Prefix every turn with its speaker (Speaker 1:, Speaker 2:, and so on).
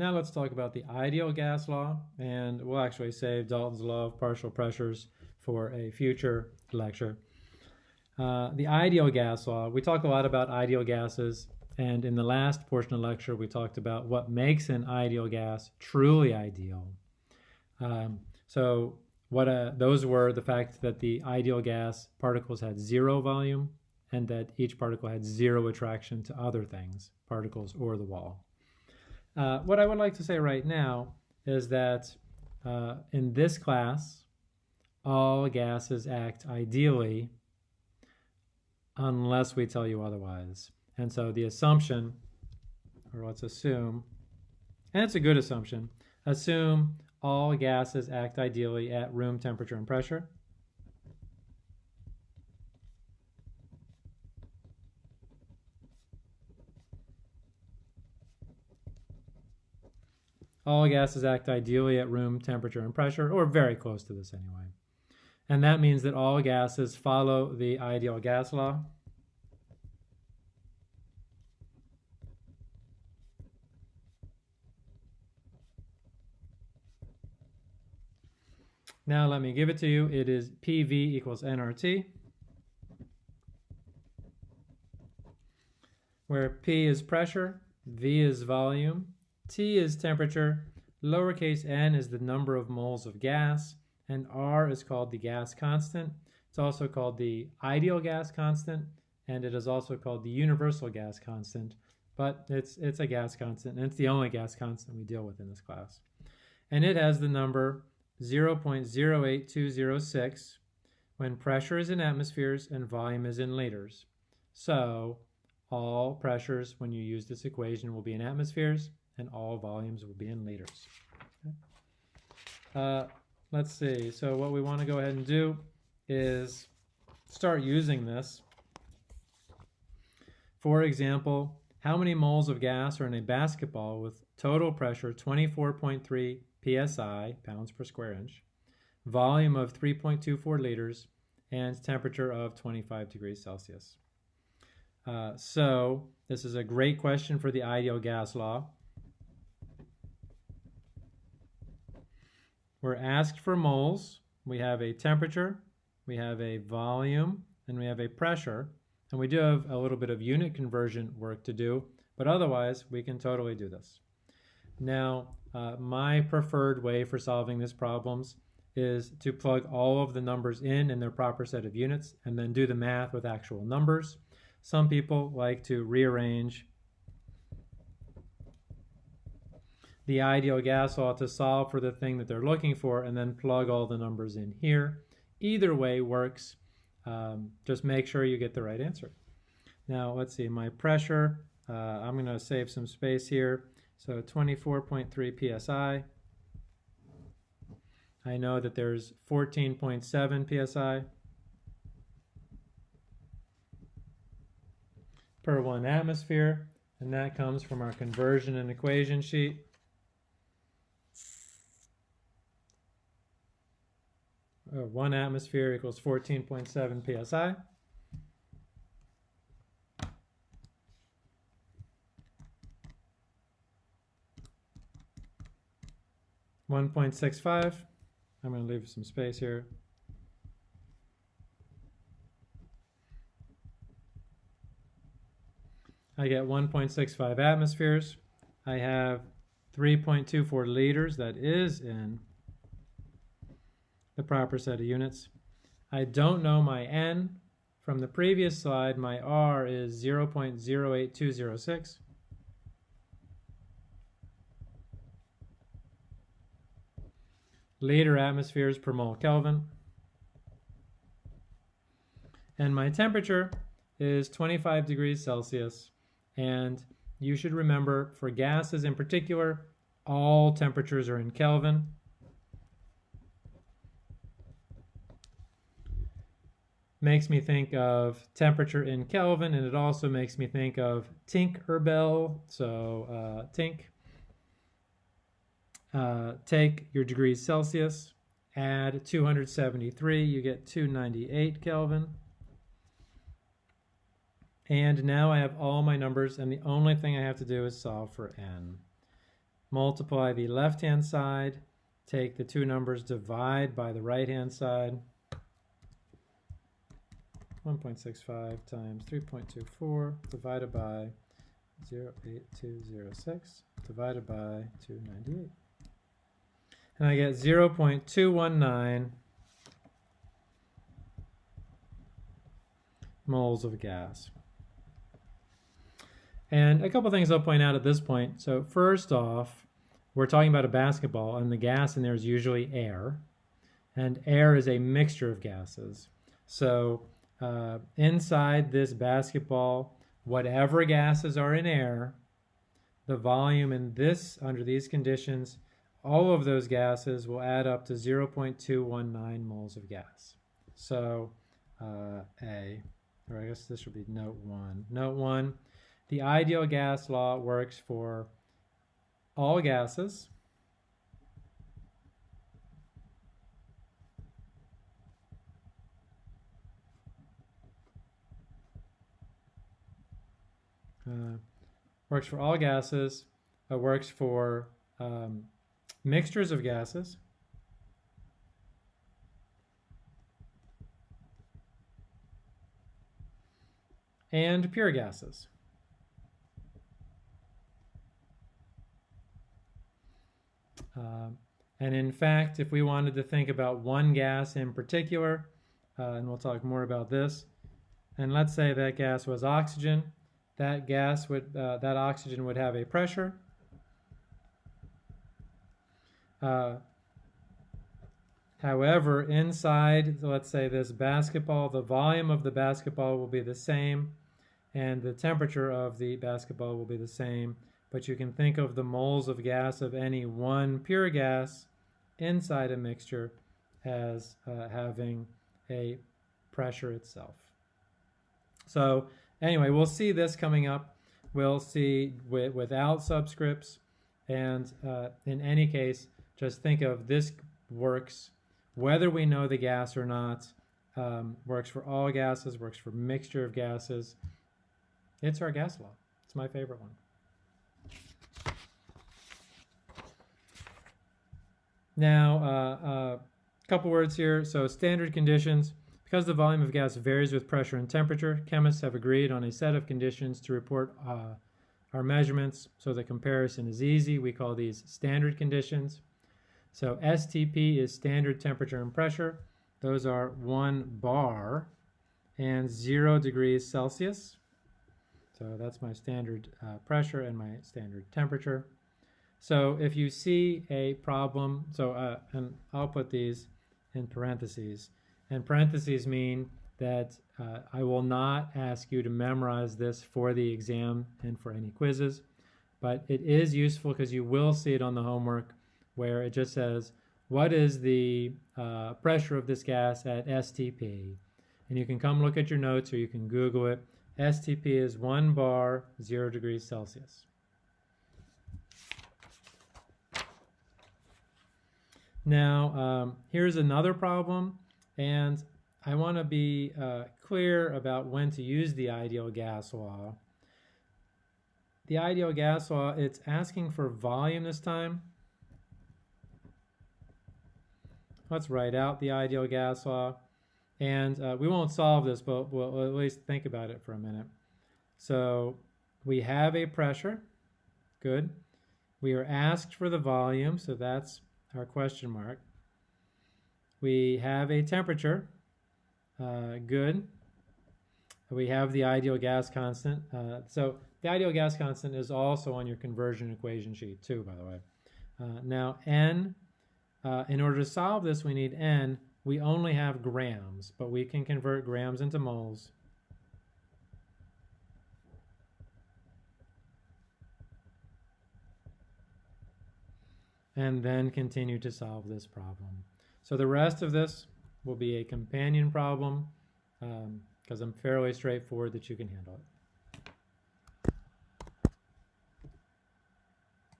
Speaker 1: Now let's talk about the ideal gas law, and we'll actually save Dalton's law of partial pressures for a future lecture. Uh, the ideal gas law, we talk a lot about ideal gases, and in the last portion of the lecture, we talked about what makes an ideal gas truly ideal. Um, so what uh, those were the fact that the ideal gas particles had zero volume and that each particle had zero attraction to other things, particles or the wall. Uh, what I would like to say right now is that uh, in this class, all gases act ideally unless we tell you otherwise. And so the assumption, or let's assume, and it's a good assumption, assume all gases act ideally at room temperature and pressure. All gases act ideally at room temperature and pressure, or very close to this anyway. And that means that all gases follow the ideal gas law. Now let me give it to you. It is PV equals nRT, where P is pressure, V is volume, T is temperature, lowercase n is the number of moles of gas, and R is called the gas constant. It's also called the ideal gas constant, and it is also called the universal gas constant, but it's, it's a gas constant, and it's the only gas constant we deal with in this class. And it has the number 0.08206 when pressure is in atmospheres and volume is in liters. So all pressures when you use this equation will be in atmospheres and all volumes will be in liters. Okay. Uh, let's see, so what we want to go ahead and do is start using this. For example, how many moles of gas are in a basketball with total pressure 24.3 psi, pounds per square inch, volume of 3.24 liters, and temperature of 25 degrees Celsius. Uh, so this is a great question for the ideal gas law. We're asked for moles. We have a temperature, we have a volume, and we have a pressure. And we do have a little bit of unit conversion work to do, but otherwise we can totally do this. Now, uh, my preferred way for solving these problems is to plug all of the numbers in in their proper set of units and then do the math with actual numbers. Some people like to rearrange the ideal gas law to solve for the thing that they're looking for and then plug all the numbers in here. Either way works. Um, just make sure you get the right answer. Now let's see, my pressure, uh, I'm going to save some space here. So 24.3 psi. I know that there's 14.7 psi per one atmosphere, and that comes from our conversion and equation sheet. Uh, one atmosphere equals 14.7 psi. 1.65. I'm going to leave some space here. I get 1.65 atmospheres. I have 3.24 liters, that is in the proper set of units. I don't know my N. From the previous slide, my R is 0.08206. liter atmospheres per mole Kelvin. And my temperature is 25 degrees Celsius. And you should remember for gases in particular, all temperatures are in Kelvin. Makes me think of temperature in Kelvin, and it also makes me think of Tinkerbell. So uh, Tink uh, take your degrees Celsius, add 273, you get 298 Kelvin. And now I have all my numbers, and the only thing I have to do is solve for n. multiply the left-hand side, take the two numbers, divide by the right-hand side. 1.65 times 3.24 divided by 08206 divided by 298. And I get 0.219 moles of gas. And a couple things I'll point out at this point. So first off, we're talking about a basketball and the gas in there is usually air. And air is a mixture of gases. So uh, inside this basketball, whatever gases are in air, the volume in this, under these conditions, all of those gases will add up to 0.219 moles of gas. So uh, A, or I guess this would be note one. Note one, the ideal gas law works for all gases uh, works for all gases, uh, works for um, mixtures of gases, and pure gases. Um, and in fact, if we wanted to think about one gas in particular, uh, and we'll talk more about this, and let's say that gas was oxygen, that gas would, uh, that oxygen would have a pressure. Uh, however, inside, let's say this basketball, the volume of the basketball will be the same and the temperature of the basketball will be the same. But you can think of the moles of gas of any one pure gas inside a mixture as uh, having a pressure itself. So Anyway, we'll see this coming up. We'll see with, without subscripts. And uh, in any case, just think of this works, whether we know the gas or not, um, works for all gases, works for mixture of gases. It's our gas law. It's my favorite one. Now, a uh, uh, couple words here. So standard conditions. Because the volume of gas varies with pressure and temperature, chemists have agreed on a set of conditions to report uh, our measurements so the comparison is easy. We call these standard conditions. So STP is standard temperature and pressure. Those are 1 bar and 0 degrees Celsius. So that's my standard uh, pressure and my standard temperature. So if you see a problem, so uh, and I'll put these in parentheses. And parentheses mean that uh, I will not ask you to memorize this for the exam and for any quizzes, but it is useful because you will see it on the homework where it just says, what is the uh, pressure of this gas at STP? And you can come look at your notes or you can Google it. STP is 1 bar, 0 degrees Celsius. Now, um, here's another problem and I want to be uh, clear about when to use the ideal gas law. The ideal gas law, it's asking for volume this time. Let's write out the ideal gas law. And uh, we won't solve this, but we'll at least think about it for a minute. So we have a pressure. Good. We are asked for the volume, so that's our question mark. We have a temperature, uh, good. We have the ideal gas constant. Uh, so the ideal gas constant is also on your conversion equation sheet too, by the way. Uh, now N, uh, in order to solve this, we need N. We only have grams, but we can convert grams into moles. And then continue to solve this problem. So the rest of this will be a companion problem because um, I'm fairly straightforward that you can handle it.